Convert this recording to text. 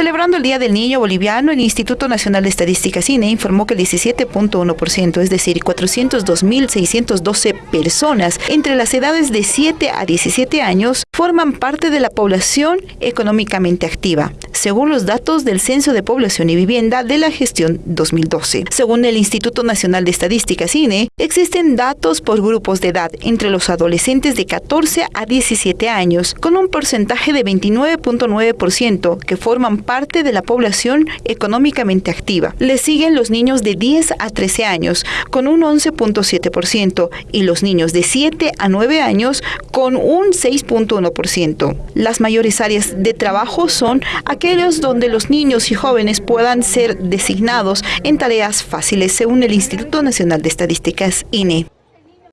Celebrando el Día del Niño Boliviano, el Instituto Nacional de Estadística CINE informó que el 17.1%, es decir, 402.612 personas entre las edades de 7 a 17 años, forman parte de la población económicamente activa, según los datos del Censo de Población y Vivienda de la gestión 2012. Según el Instituto Nacional de Estadística CINE, existen datos por grupos de edad entre los adolescentes de 14 a 17 años, con un porcentaje de 29.9% que forman parte de la población económicamente activa. Le siguen los niños de 10 a 13 años, con un 11.7%, y los niños de 7 a 9 años, con un 6.1%. Las mayores áreas de trabajo son aquellos donde los niños y jóvenes puedan ser designados en tareas fáciles, según el Instituto Nacional de Estadísticas, INE.